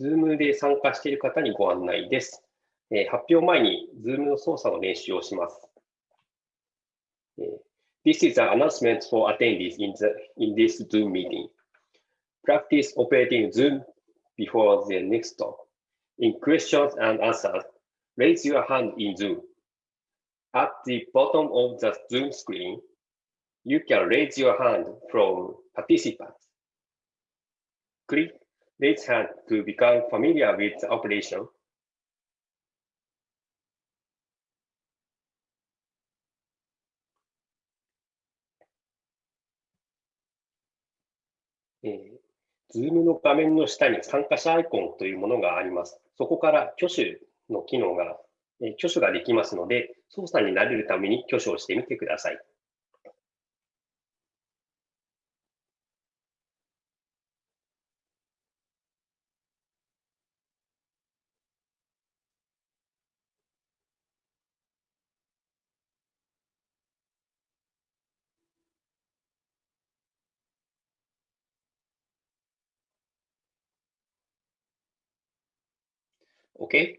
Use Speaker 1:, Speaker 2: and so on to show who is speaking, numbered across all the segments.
Speaker 1: Zoom で参加している方にご案内です。えー、発表前に Zoom の操作の練習をします。This is an announcement for attendees in, the, in this Zoom meeting. Practice operating Zoom before the next talk. In questions and answers, raise your hand in Zoom. At the bottom of the Zoom screen, you can raise your hand from participants. Click raise hand to become familiar with the operation. Zoom の画面の下に参加者アイコンというものがあります。そこから挙手の機能が、挙手ができますので、操作に慣れるために挙手をしてみてください。Okay?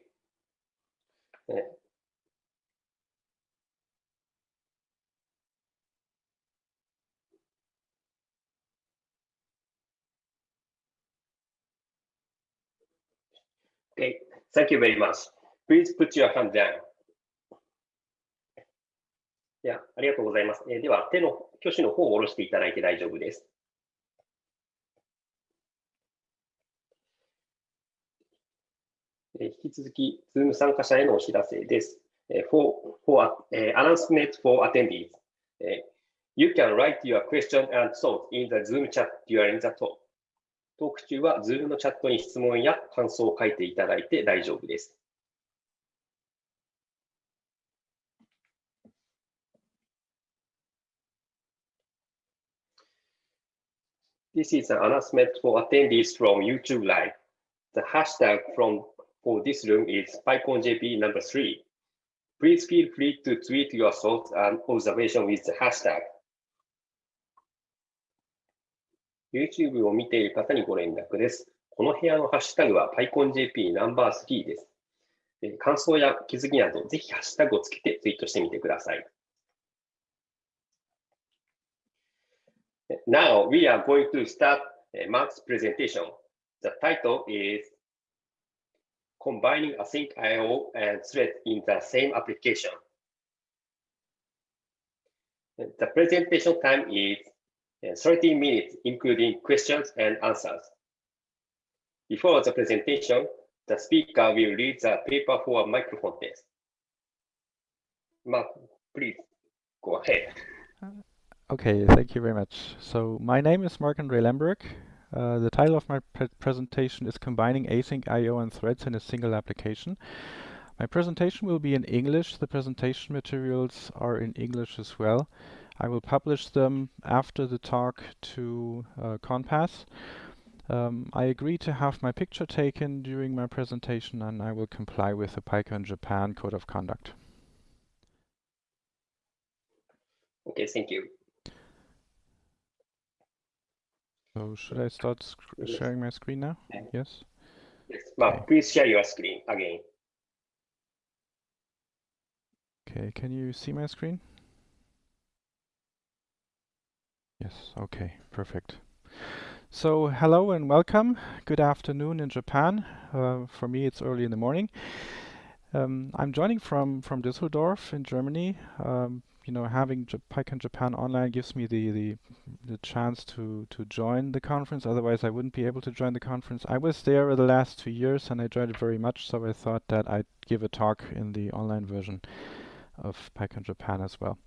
Speaker 1: Okay, thank you very much. Please put your hand down. いや、ありがとうございます。えー、では、手の挙手の方を下ろしていただいて大丈夫です。引き続き、Zoom 参加者へのお知らせです。For, for uh, announcement for attendees, you can write your question and thoughts in the Zoom chat during the talk. トーク中は Zoom のチャットに質問や感想を書いていただいて大丈夫です。This is an announcement for attendees from YouTube Live. The hashtag from for this room is PyConJP number three. Please feel free to tweet your thoughts and observation with the hashtag. YouTube を見ている方にご連絡です。この部屋のハッシュタグは PyConJP ナンバー3です。感想や気づきなど、ぜひハッシュタグをつけてツイートしてみてください。Now we are going to start Mark's presentation. The title is combining async IO and thread in the same application. The presentation time is uh, 30 minutes, including questions and answers. Before the presentation, the speaker will read the paper for a microphone test. Marc, please go ahead.
Speaker 2: Okay, thank you very much. So my name is Marc-André Lemburg. Uh, the title of my pre presentation is Combining Async I.O. and Threads in a Single Application. My presentation will be in English. The presentation materials are in English as well. I will publish them after the talk to uh, connpass. Um, I agree to have my picture taken during my presentation and I will comply with the PyCon Japan Code of Conduct.
Speaker 1: Okay, thank you.
Speaker 2: So should I start sharing my screen now? Yes?
Speaker 1: Yes. Well, okay. please share your screen again.
Speaker 2: Okay, can you see my screen? Yes, okay, perfect. So hello and welcome. Good afternoon in Japan. Uh, for me, it's early in the morning. Um, I'm joining from, from Düsseldorf in Germany. Um, you know, having J PyCon Japan online gives me the, the, the chance to, to join the conference. Otherwise, I wouldn't be able to join the conference. I was there the last two years and I enjoyed it very much. So I thought that I'd give a talk in the online version of PyCon Japan as well.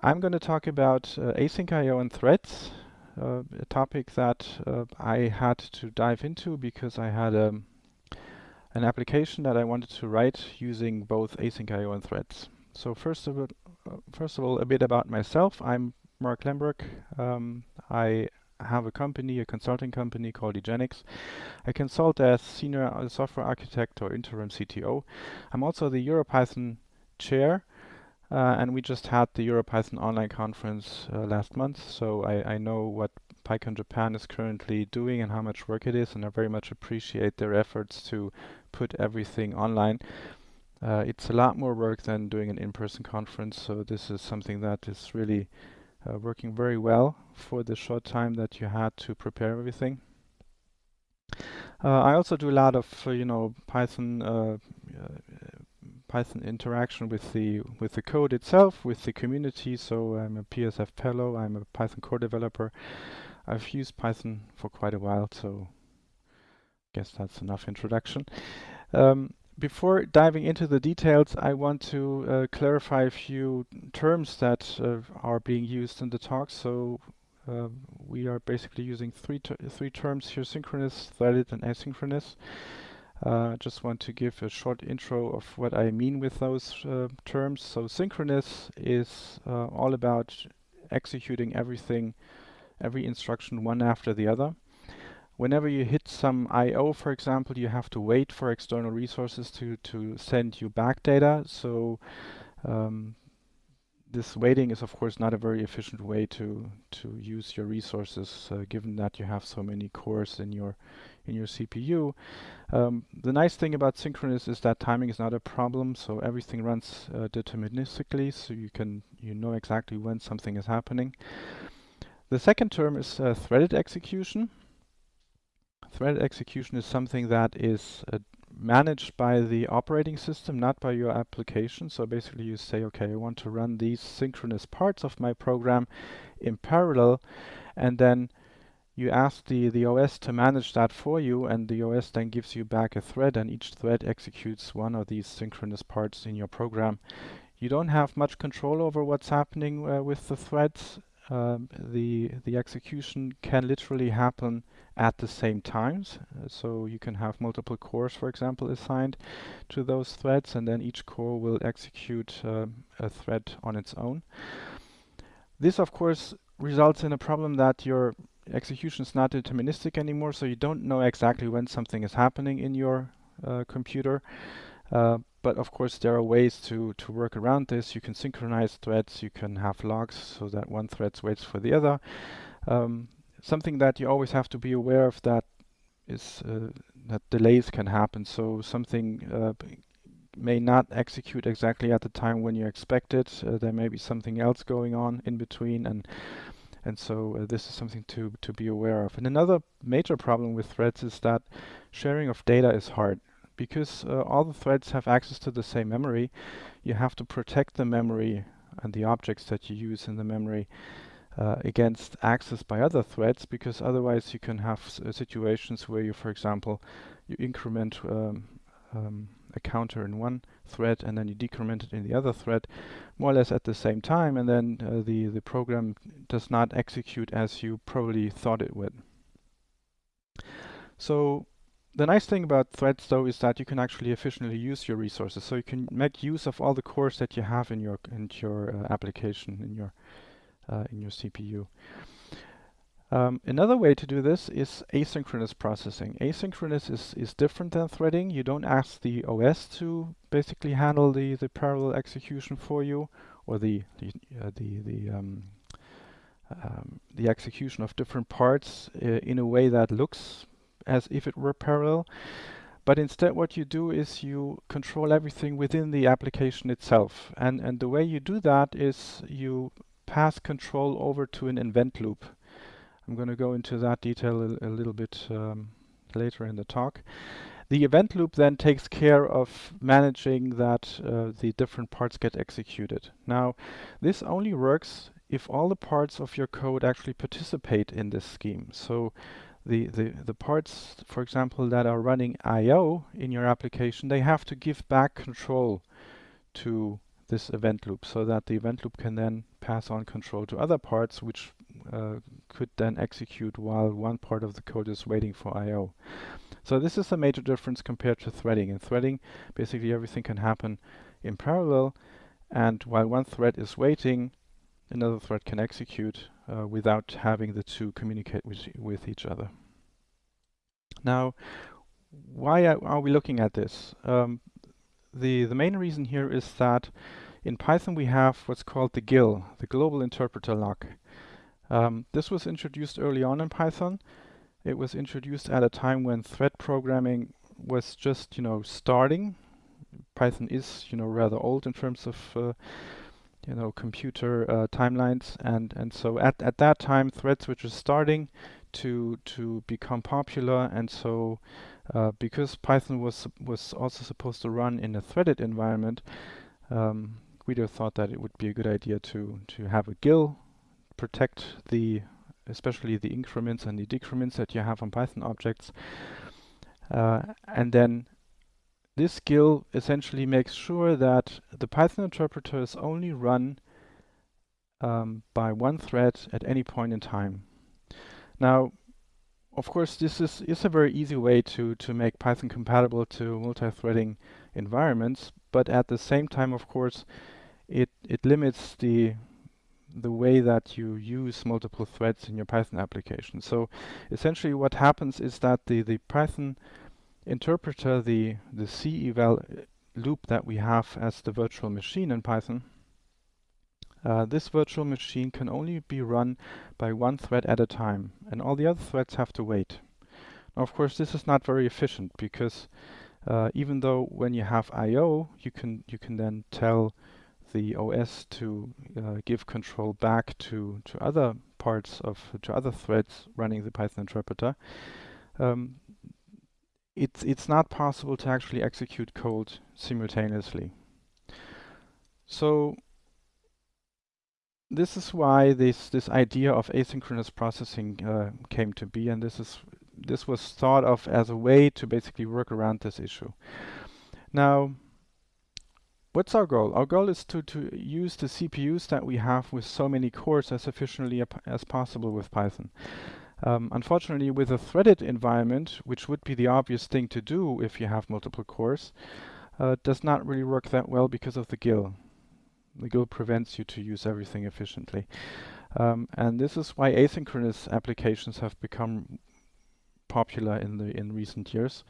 Speaker 2: I'm going to talk about uh, async IO and threads, uh, a topic that uh, I had to dive into because I had um, an application that I wanted to write using both async IO and threads. So first of, first of all, a bit about myself. I'm Marc Lemburg. Um, I have a company, a consulting company called eGenix. I consult as senior software architect or interim CTO. I'm also the EuroPython chair, uh, and we just had the EuroPython online conference uh, last month, so I, I, know what PyCon Japan is currently doing and how much work it is, and I very much appreciate their efforts to put everything online. Uh, it's a lot more work than doing an in-person conference, so this is something that is really uh, working very well for the short time that you had to prepare everything. Uh, I also do a lot of, uh, you know, Python uh, Python interaction with the with the code itself, with the community. So I'm a PSF fellow. I'm a Python core developer. I've used Python for quite a while, so I guess that's enough introduction. Um, before diving into the details, I want to uh, clarify a few terms that uh, are being used in the talk. So uh, we are basically using three ter three terms here: synchronous, threaded, and asynchronous. Uh, just want to give a short intro of what I mean with those uh, terms. So synchronous is uh, all about executing everything, every instruction one after the other. Whenever you hit some I.O., for example, you have to wait for external resources to, to send you back data. So um, this waiting is of course not a very efficient way to to use your resources uh, given that you have so many cores in your in your CPU. Um, the nice thing about synchronous is that timing is not a problem, so everything runs uh, deterministically, so you can you know exactly when something is happening. The second term is uh, threaded execution. Threaded execution is something that is uh, managed by the operating system, not by your application. So basically you say, okay, I want to run these synchronous parts of my program in parallel, and then you ask the, the OS to manage that for you, and the OS then gives you back a thread, and each thread executes one of these synchronous parts in your program. You don't have much control over what's happening uh, with the threads. Um, the the execution can literally happen at the same times. Uh, so you can have multiple cores, for example, assigned to those threads, and then each core will execute uh, a thread on its own. This, of course, results in a problem that your execution is not deterministic anymore, so you don't know exactly when something is happening in your uh, computer. But of course, there are ways to, to work around this. You can synchronize threads, you can have locks so that one thread waits for the other. Um, something that you always have to be aware of that is uh, that delays can happen. So something uh, may not execute exactly at the time when you expect it. Uh, there may be something else going on in between, and and so uh, this is something to, to be aware of. And another major problem with threads is that sharing of data is hard. Because uh, all the threads have access to the same memory, you have to protect the memory and the objects that you use in the memory uh, against access by other threads because otherwise you can have uh, situations where you, for example, you increment um, um, a counter in one thread and then you decrement it in the other thread more or less at the same time and then uh, the, the program does not execute as you probably thought it would. So the nice thing about threads though is that you can actually efficiently use your resources. So you can make use of all the cores that you have in your in your uh, application in your uh, in your CPU. Um, another way to do this is asynchronous processing. Asynchronous is, is different than threading. You don't ask the OS to basically handle the, the parallel execution for you or the the uh, the, the, um, um, the execution of different parts uh, in a way that looks as if it were parallel. But instead what you do is you control everything within the application itself. And, and the way you do that is you pass control over to an event loop. I'm going to go into that detail a, a little bit um, later in the talk. The event loop then takes care of managing that uh, the different parts get executed. Now, this only works if all the parts of your code actually participate in this scheme. So the, the, the parts, for example, that are running I.O. in your application, they have to give back control to this event loop so that the event loop can then pass on control to other parts which uh, could then execute while one part of the code is waiting for I.O. So this is a major difference compared to threading. In threading, basically everything can happen in parallel, and while one thread is waiting, another thread can execute uh, without having the two communicate with, with each other. Now, why are we looking at this? Um, the, the main reason here is that in Python we have what's called the GIL, the Global Interpreter Lock. Um, this was introduced early on in Python. It was introduced at a time when thread programming was just, you know, starting. Python is, you know, rather old in terms of, uh, you know, computer uh, timelines, and and so at at that time, threads were just starting to to become popular, and so uh, because Python was was also supposed to run in a threaded environment, um, Guido thought that it would be a good idea to to have a GIL protect the especially the increments and the decrements that you have on Python objects. Uh, and then this GIL essentially makes sure that the Python interpreter is only run um, by one thread at any point in time. Now, of course, this is, is a very easy way to, to make Python compatible to multi-threading environments, but at the same time, of course, it, it limits the the way that you use multiple threads in your Python application. So essentially what happens is that the, the Python interpreter, the, the C eval loop that we have as the virtual machine in Python, uh, this virtual machine can only be run by one thread at a time, and all the other threads have to wait. Now, of course, this is not very efficient because uh, even though when you have I/O, you can you can then tell the OS to uh, give control back to, to other parts of, to other threads running the Python interpreter, um, it's, it's not possible to actually execute code simultaneously. So this is why this, this idea of asynchronous processing uh, came to be, and this is this was thought of as a way to basically work around this issue. Now, What's our goal? Our goal is to, to use the CPUs that we have with so many cores as efficiently as possible with Python. Um, unfortunately, with a threaded environment, which would be the obvious thing to do if you have multiple cores, uh, does not really work that well because of the GIL. The GIL prevents you to use everything efficiently. Um, and this is why asynchronous applications have become popular in the in recent years.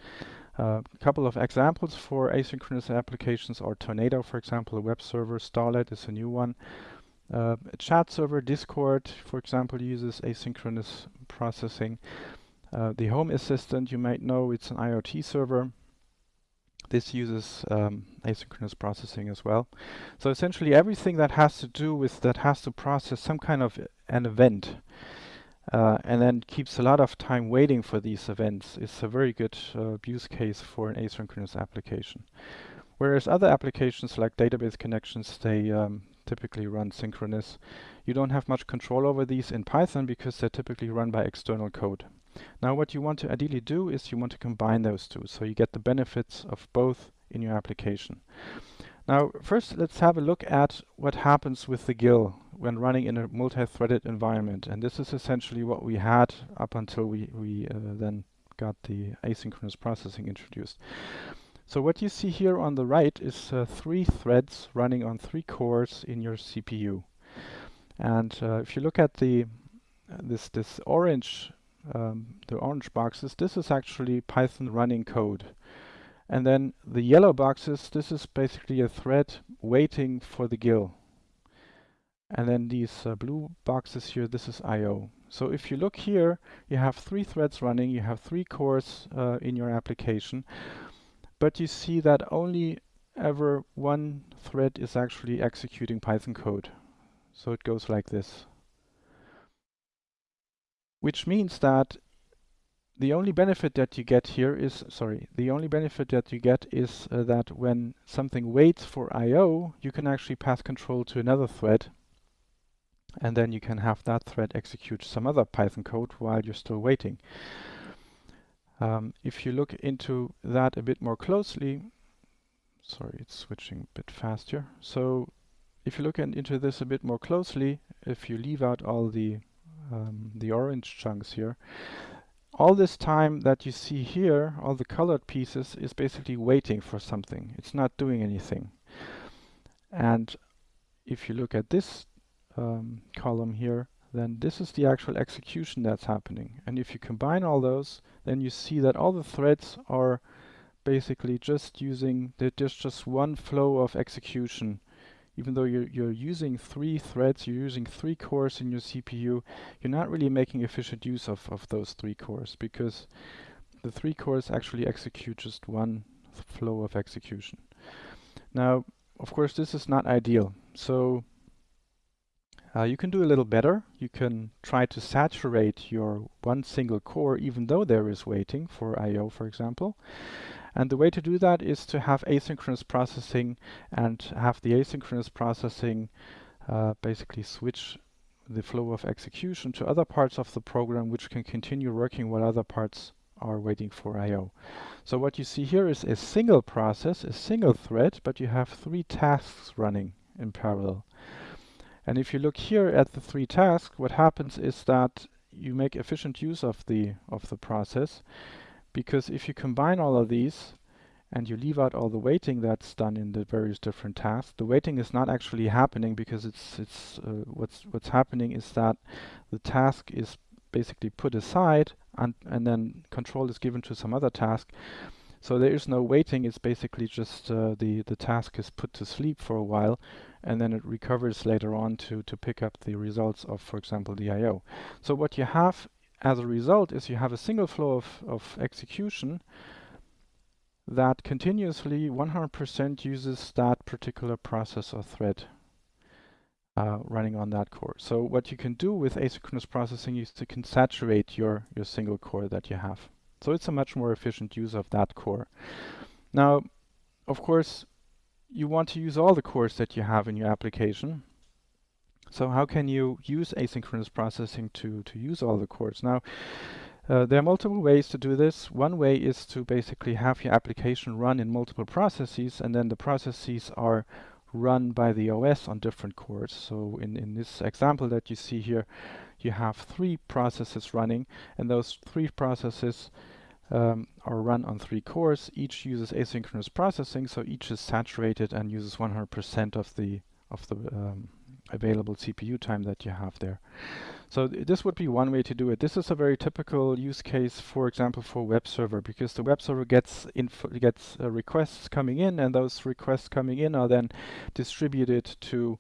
Speaker 2: A couple of examples for asynchronous applications are Tornado, for example, a web server. Starlette is a new one. Uh, a chat server, Discord, for example, uses asynchronous processing. Uh, the Home Assistant, you might know, it's an IoT server. This uses um, asynchronous processing as well. So essentially everything that has to do with that has to process some kind of an event uh, and then keeps a lot of time waiting for these events is a very good uh, use case for an asynchronous application. Whereas other applications like database connections, they um, typically run synchronous. You don't have much control over these in Python because they're typically run by external code. Now what you want to ideally do is you want to combine those two so you get the benefits of both in your application. Now, first, let's have a look at what happens with the GIL when running in a multi-threaded environment. And this is essentially what we had up until we, we uh, then got the asynchronous processing introduced. So what you see here on the right is uh, three threads running on three cores in your CPU. And uh, if you look at the this this orange um, the orange boxes, this is actually Python running code. And then the yellow boxes, this is basically a thread waiting for the GIL. And then these uh, blue boxes here, this is I.O. So if you look here, you have three threads running, you have three cores uh, in your application, but you see that only ever one thread is actually executing Python code. So it goes like this. Which means that the only benefit that you get here is, sorry, the only benefit that you get is uh, that when something waits for I.O., you can actually pass control to another thread. And then you can have that thread execute some other Python code while you're still waiting. Um, if you look into that a bit more closely, sorry, it's switching a bit faster. So if you look in, into this a bit more closely, if you leave out all the um, the orange chunks here, all this time that you see here, all the colored pieces, is basically waiting for something. It's not doing anything. And if you look at this um, column here, then this is the actual execution that's happening. And if you combine all those, then you see that all the threads are basically just using, there's just one flow of execution even though you're, you're using three threads, you're using three cores in your CPU, you're not really making efficient use of, of those three cores because the three cores actually execute just one flow of execution. Now, of course, this is not ideal. So uh, you can do a little better. You can try to saturate your one single core even though there is waiting for I.O., for example. And the way to do that is to have asynchronous processing and have the asynchronous processing uh, basically switch the flow of execution to other parts of the program which can continue working while other parts are waiting for I.O. So what you see here is a single process, a single thread, but you have three tasks running in parallel. And if you look here at the three tasks, what happens is that you make efficient use of the of the process because if you combine all of these and you leave out all the waiting that's done in the various different tasks, the waiting is not actually happening because it's it's uh, what's what's happening is that the task is basically put aside and and then control is given to some other task. So there is no waiting. It's basically just uh, the the task is put to sleep for a while, and then it recovers later on to to pick up the results of, for example, the I/O. So what you have as a result is you have a single flow of, of execution that continuously 100% uses that particular process or thread uh, running on that core. So what you can do with asynchronous processing is to can saturate your, your single core that you have. So it's a much more efficient use of that core. Now, of course, you want to use all the cores that you have in your application. So how can you use asynchronous processing to, to use all the cores? Now, uh, there are multiple ways to do this. One way is to basically have your application run in multiple processes, and then the processes are run by the OS on different cores. So in, in this example that you see here, you have three processes running, and those three processes um, are run on three cores. Each uses asynchronous processing, so each is saturated and uses 100% of the of the um, available CPU time that you have there. So th this would be one way to do it. This is a very typical use case, for example, for web server, because the web server gets gets uh, requests coming in, and those requests coming in are then distributed to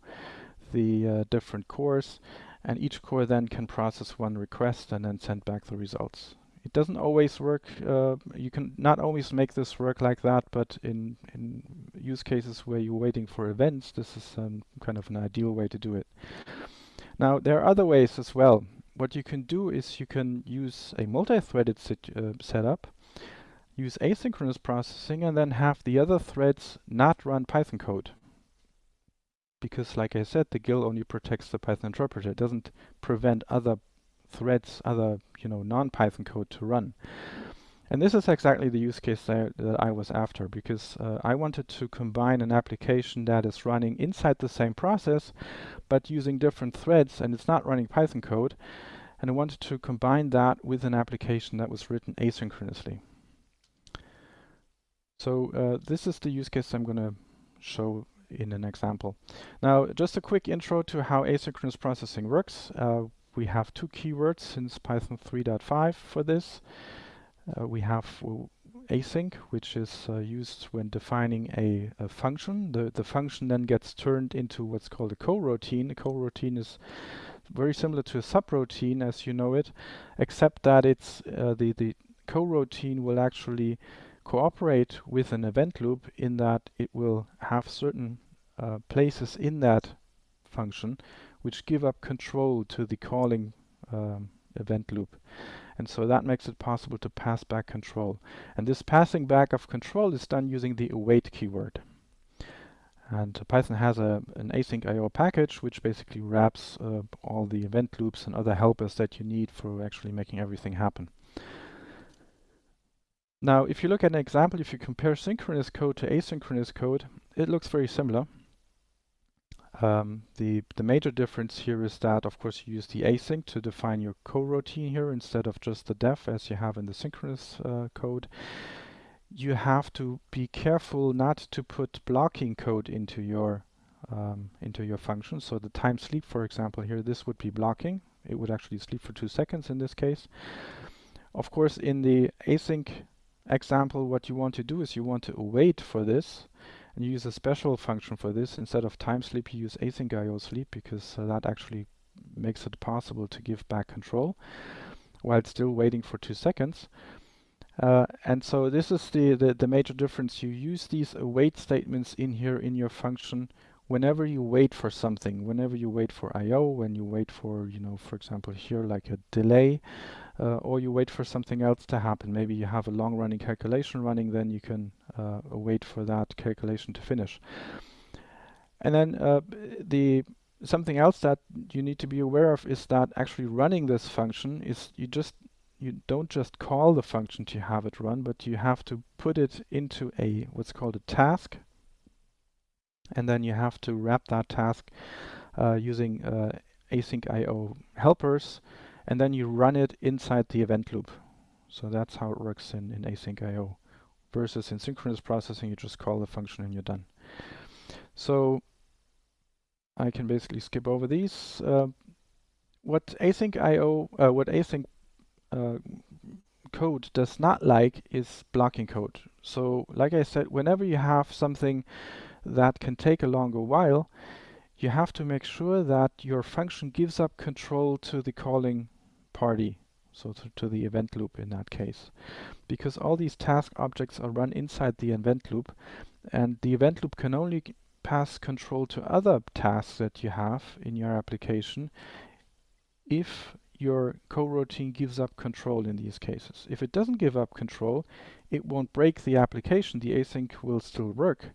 Speaker 2: the uh, different cores, and each core then can process one request and then send back the results. It doesn't always work. Uh, you can not always make this work like that, but in in use cases where you're waiting for events, this is um, kind of an ideal way to do it. Now there are other ways as well. What you can do is you can use a multi-threaded uh, setup, use asynchronous processing, and then have the other threads not run Python code. Because like I said, the GIL only protects the Python interpreter. It doesn't prevent other threads, other you know non-Python code to run. And this is exactly the use case that, that I was after because uh, I wanted to combine an application that is running inside the same process but using different threads and it's not running Python code and I wanted to combine that with an application that was written asynchronously. So uh, this is the use case I'm going to show in an example. Now just a quick intro to how asynchronous processing works. Uh, we have two keywords since Python 3.5 for this. Uh, we have async, which is uh, used when defining a, a, function. The, the function then gets turned into what's called a coroutine. A coroutine is very similar to a subroutine as you know it, except that it's uh, the, the coroutine will actually cooperate with an event loop in that it will have certain uh, places in that function which give up control to the calling um, event loop. And so that makes it possible to pass back control. And this passing back of control is done using the await keyword. And Python has a, an async IO package which basically wraps uh, all the event loops and other helpers that you need for actually making everything happen. Now, if you look at an example, if you compare synchronous code to asynchronous code, it looks very similar. Um, the, the major difference here is that, of course, you use the async to define your coroutine here instead of just the def as you have in the synchronous uh, code. You have to be careful not to put blocking code into your um, into your function. So the time sleep, for example, here, this would be blocking. It would actually sleep for two seconds in this case. Of course, in the async example, what you want to do is you want to await for this And you use a special function for this. Instead of time sleep, you use async IO sleep because uh, that actually makes it possible to give back control while still waiting for two seconds. Uh, and so this is the, the, the, major difference. You use these await statements in here in your function whenever you wait for something, whenever you wait for I.O., when you wait for, you know, for example, here like a delay, uh, or you wait for something else to happen. Maybe you have a long-running calculation running, then you can uh, wait for that calculation to finish. And then uh, the something else that you need to be aware of is that actually running this function is you just you don't just call the function to have it run, but you have to put it into a what's called a task, and then you have to wrap that task uh, using uh, async IO helpers, and then you run it inside the event loop. So that's how it works in, in async IO. Versus in synchronous processing, you just call the function and you're done. So I can basically skip over these. Uh, what async IO, uh, what async uh, code does not like is blocking code. So like I said, whenever you have something that can take a longer while, you have to make sure that your function gives up control to the calling party, so to, to the event loop in that case. Because all these task objects are run inside the event loop, and the event loop can only pass control to other tasks that you have in your application if your coroutine gives up control in these cases. If it doesn't give up control, it won't break the application. The async will still work,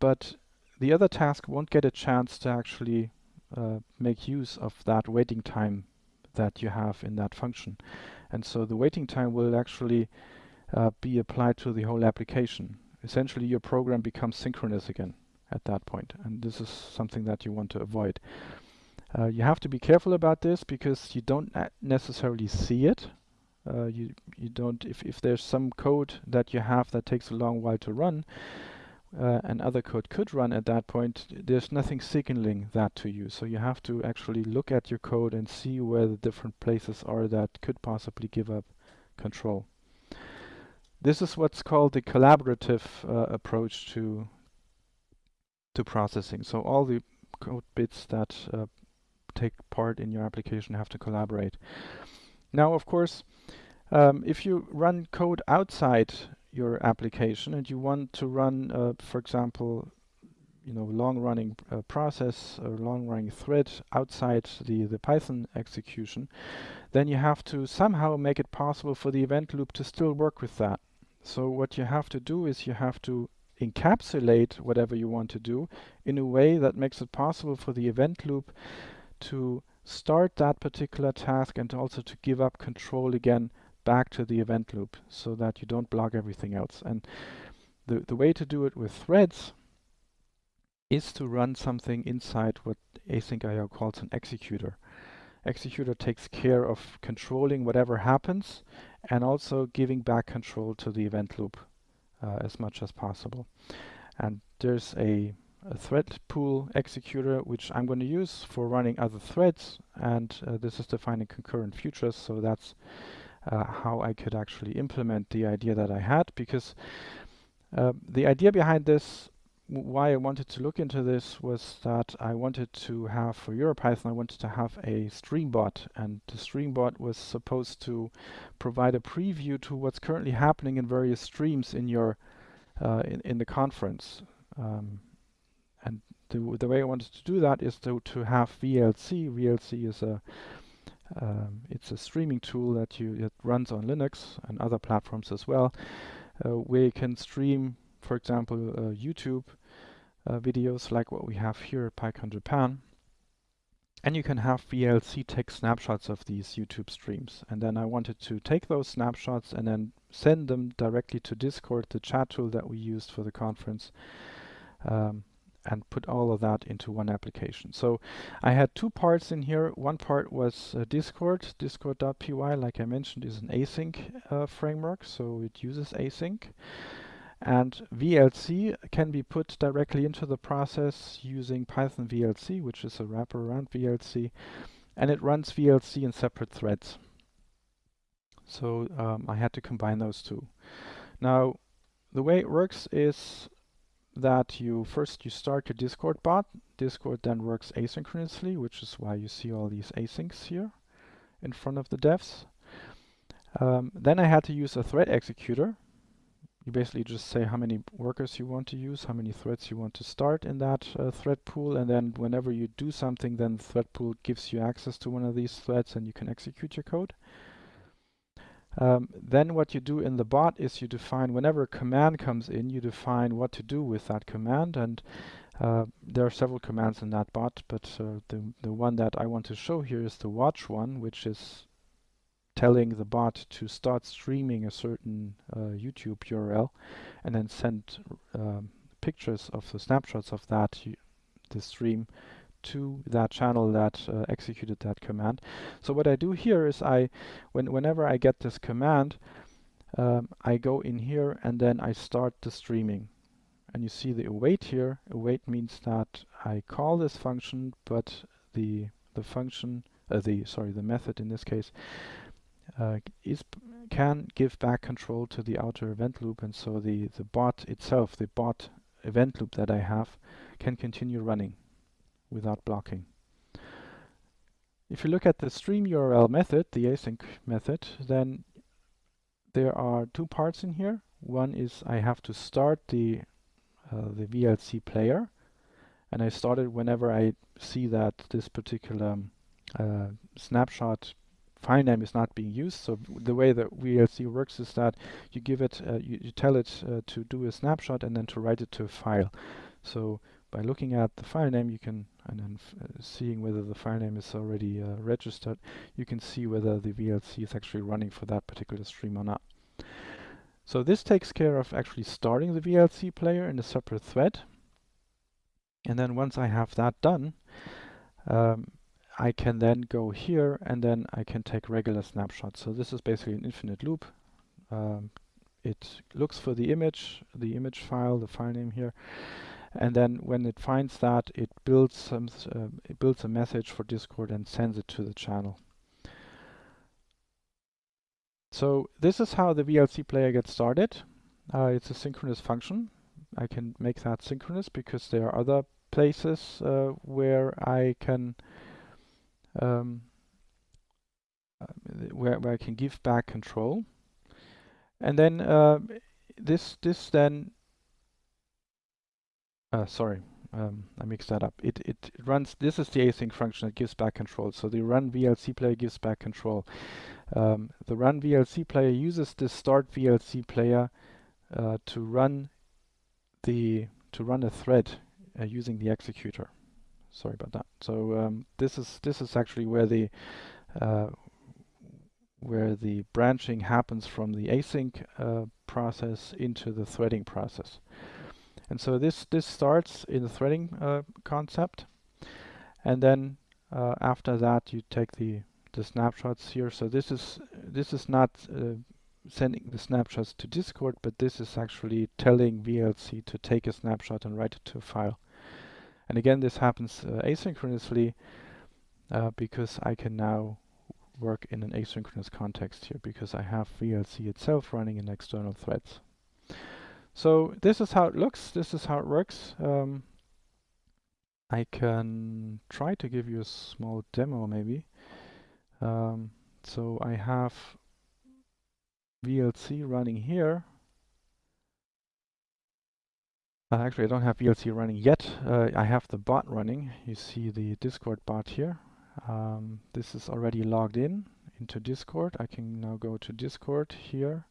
Speaker 2: but the other task won't get a chance to actually uh, make use of that waiting time that you have in that function. And so the waiting time will actually uh, be applied to the whole application. Essentially, your program becomes synchronous again at that point. And this is something that you want to avoid. Uh, you have to be careful about this because you don't necessarily see it. Uh, you you don't if if there's some code that you have that takes a long while to run, uh, and other code could run at that point, there's nothing signaling that to you. So you have to actually look at your code and see where the different places are that could possibly give up control. This is what's called the collaborative uh, approach to to processing. So all the code bits that uh, take part in your application have to collaborate. Now, of course, um, if you run code outside your application and you want to run, uh, for example, you know, long-running uh, process or long-running thread outside the, the Python execution, then you have to somehow make it possible for the event loop to still work with that. So what you have to do is you have to encapsulate whatever you want to do in a way that makes it possible for the event loop to start that particular task and also to give up control again back to the event loop so that you don't block everything else. And the, the way to do it with threads is to run something inside what async IO calls an executor. Executor takes care of controlling whatever happens and also giving back control to the event loop uh, as much as possible. And there's a, a, thread pool executor which I'm going to use for running other threads and uh, this is defining concurrent futures so that's uh, how I could actually implement the idea that I had because uh, the idea behind this why I wanted to look into this was that I wanted to have for EuroPython I wanted to have a streambot and the streambot was supposed to provide a preview to what's currently happening in various streams in your uh, in, in the conference um, and the, the way I wanted to do that is to, to have VLC. VLC is a um, it's a streaming tool that you it runs on Linux and other platforms as well, uh, where you can stream for example, uh, YouTube uh, videos like what we have here at PyCon Japan. And you can have VLC take snapshots of these YouTube streams. And then I wanted to take those snapshots and then send them directly to Discord, the chat tool that we used for the conference. Um, and put all of that into one application. So I had two parts in here. One part was uh, Discord. Discord.py, like I mentioned, is an async uh, framework, so it uses async. And VLC can be put directly into the process using Python VLC, which is a wrapper around VLC, and it runs VLC in separate threads. So um, I had to combine those two. Now, the way it works is that you first you start your Discord bot. Discord then works asynchronously, which is why you see all these asyncs here in front of the devs. Um, then I had to use a thread executor. You basically just say how many workers you want to use, how many threads you want to start in that uh, thread pool, and then whenever you do something, then the thread pool gives you access to one of these threads and you can execute your code. Um, then what you do in the bot is you define, whenever a command comes in, you define what to do with that command. And uh, there are several commands in that bot, but uh, the, the one that I want to show here is the watch one, which is telling the bot to start streaming a certain uh, YouTube URL and then send um, pictures of the snapshots of that the stream to that channel that uh, executed that command. So what I do here is I, when, whenever I get this command, um, I go in here and then I start the streaming. And you see the await here. Await means that I call this function, but the the function, uh, the sorry, the method in this case, uh, is can give back control to the outer event loop, and so the the bot itself, the bot event loop that I have, can continue running without blocking. If you look at the stream URL method, the async method, then there are two parts in here. One is I have to start the uh, the VLC player, and I start it whenever I see that this particular uh, snapshot file name is not being used. So the way that VLC works is that you give it, uh, you, you, tell it uh, to do a snapshot and then to write it to a file. So by looking at the file name, you can, and then uh, seeing whether the file name is already uh, registered, you can see whether the VLC is actually running for that particular stream or not. So this takes care of actually starting the VLC player in a separate thread. And then once I have that done, um, I can then go here and then I can take regular snapshots. So this is basically an infinite loop. Um, it looks for the image, the image file, the file name here, and then when it finds that, it builds some, uh, it builds a message for Discord and sends it to the channel. So this is how the VLC player gets started. Uh, it's a synchronous function. I can make that synchronous because there are other places uh, where I can um, uh, where, where I can give back control. And then uh, this this then uh, sorry, um, I mixed that up. It, it runs, this is the async function that gives back control. So the run VLC player gives back control. Um, the run VLC player uses the start VLC player uh, to run the to run a thread uh, using the executor. Sorry about that. So um, this is this is actually where the uh, where the branching happens from the async uh, process into the threading process. And so this, this starts in the threading uh, concept. And then uh, after that, you take the, the snapshots here. So this is, this is not uh, sending the snapshots to Discord, but this is actually telling VLC to take a snapshot and write it to a file. And again, this happens uh, asynchronously uh, because I can now work in an asynchronous context here because I have VLC itself running in external threads. So this is how it looks. This is how it works. Um, I can try to give you a small demo maybe. Um, so I have VLC running here. Uh, actually, I don't have VLC running yet. Uh, I have the bot running. You see the Discord bot here. Um, this is already logged in into Discord. I can now go to Discord here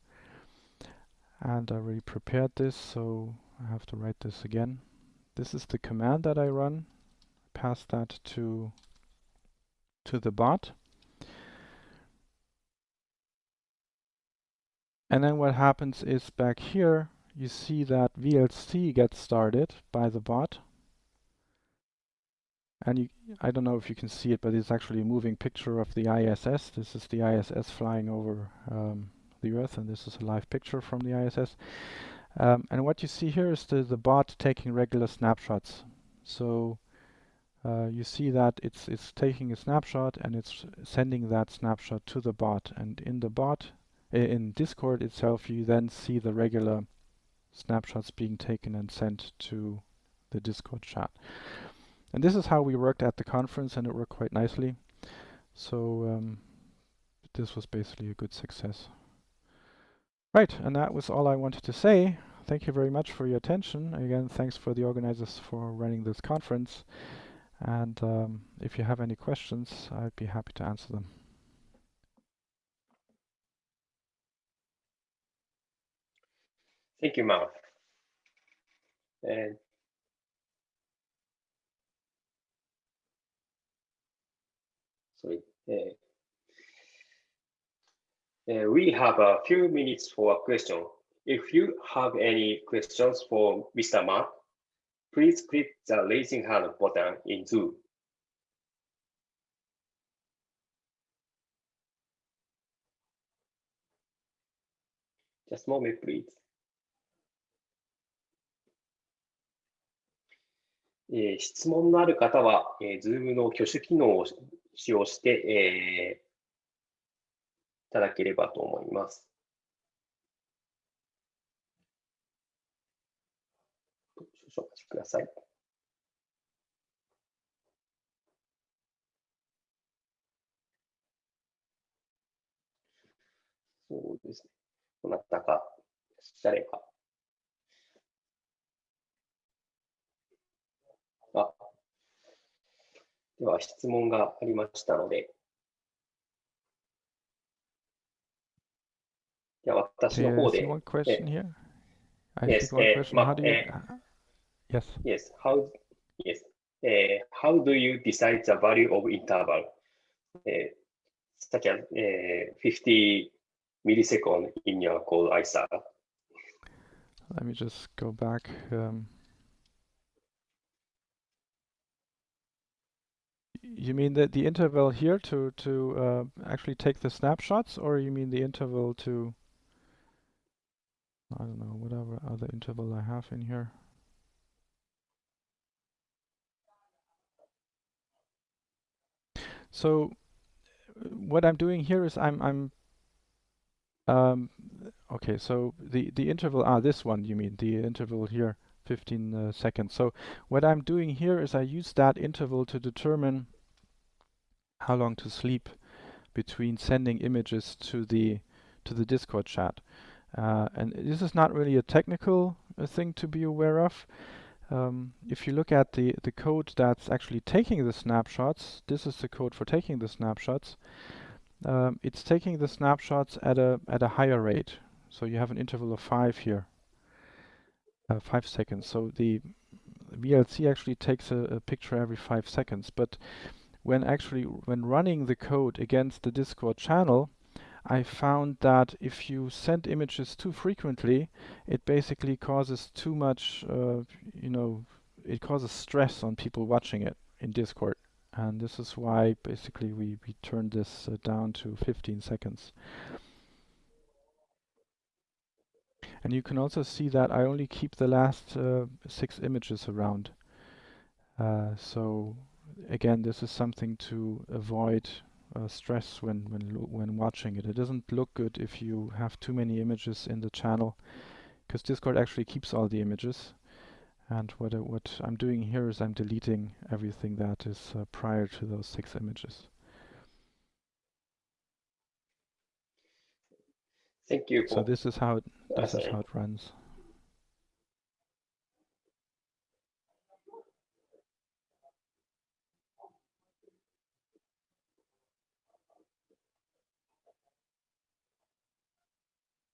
Speaker 2: and I already prepared this so I have to write this again. This is the command that I run. Pass that to to the bot. And then what happens is back here you see that VLC gets started by the bot. And you, I don't know if you can see it, but it's actually a moving picture of the ISS. This is the ISS flying over um, the Earth, and this is a live picture from the ISS. Um, and what you see here is the, the bot taking regular snapshots. So uh, you see that it's it's taking a snapshot and it's sending that snapshot to the bot. And in the bot, in Discord itself, you then see the regular snapshots being taken and sent to the Discord chat. And this is how we worked at the conference and it worked quite nicely. So um, this was basically a good success. Right, and that was all I wanted to say. Thank you very much for your attention. Again, thanks for the organizers for running this conference. And um, if you have any questions, I'd be happy to answer them.
Speaker 1: Thank you, Marc. And sorry. Uh, uh, we have a few minutes for a question. If you have any questions for Mr. Mark, please click the raising hand button in Zoom. Just a moment, please. えー、質問のある方は、えー、Zoom の挙手機能を使用して、えー、ただければと思います。少々お待ちください。そうですね。どなたか、誰か。あ、では質問がありましたので、では私の方で。
Speaker 2: One question here. I yes, one question. How do you? Yes.
Speaker 1: Yes. How? Yes. Uh, how do you decide the value of interval, uh, such as uh, 50 millisecond in your code ISAR?
Speaker 2: Let me just go back. Um, you mean that the interval here to to uh, actually take the snapshots, or you mean the interval to? I don't know whatever other interval I have in here. So what I'm doing here is I'm I'm um, okay. So the the interval ah this one you mean the interval here 15 uh, seconds. So what I'm doing here is I use that interval to determine how long to sleep between sending images to the to the Discord chat. Uh, and this is not really a technical uh, thing to be aware of. Um, if you look at the, the code that's actually taking the snapshots, this is the code for taking the snapshots. Um, it's taking the snapshots at a at a higher rate. So you have an interval of five here, uh, five seconds. So the VLC actually takes a, a, picture every five seconds. But when actually when running the code against the Discord channel, I found that if you send images too frequently, it basically causes too much, uh, you know, it causes stress on people watching it in Discord. And this is why basically we, we turned this uh, down to 15 seconds. And you can also see that I only keep the last uh, six images around. Uh, so again, this is something to avoid uh, stress when when when watching it. It doesn't look good if you have too many images in the channel, because Discord actually keeps all the images. And what I, what I'm doing here is I'm deleting everything that is uh, prior to those six images.
Speaker 1: Thank you.
Speaker 2: So this is how it, this is how it runs.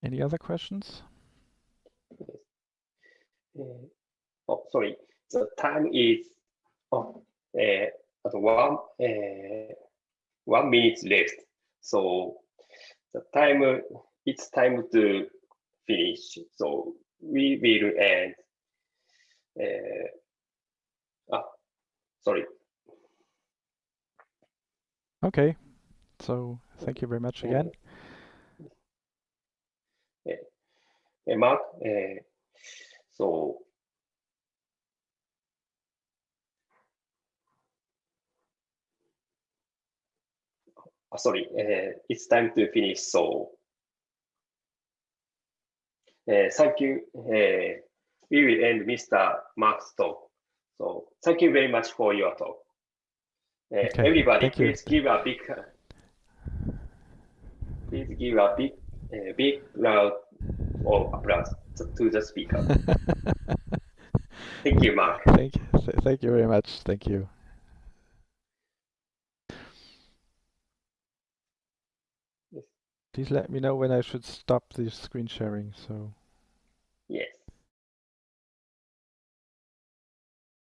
Speaker 2: Any other questions?
Speaker 1: Uh, oh, sorry. The time is oh, uh, at one uh, one minute left. So the time it's time to finish. So we will end. Uh, ah, sorry.
Speaker 2: Okay. So thank you very much again.
Speaker 1: Uh, Mark, uh, so sorry, uh, it's time to finish. So uh, thank you. Uh, we will end Mr. Mark's talk. So thank you very much for your talk. Uh,
Speaker 2: Okay,
Speaker 1: Everybody,
Speaker 2: thank you.
Speaker 1: please give a big, please give a big, uh, big round of applause to, the speaker. Thank you, Marc.
Speaker 2: Thank you. th- Thank you very much. Thank you.
Speaker 1: Yes.
Speaker 2: Please let me know when I should stop the screen sharing. So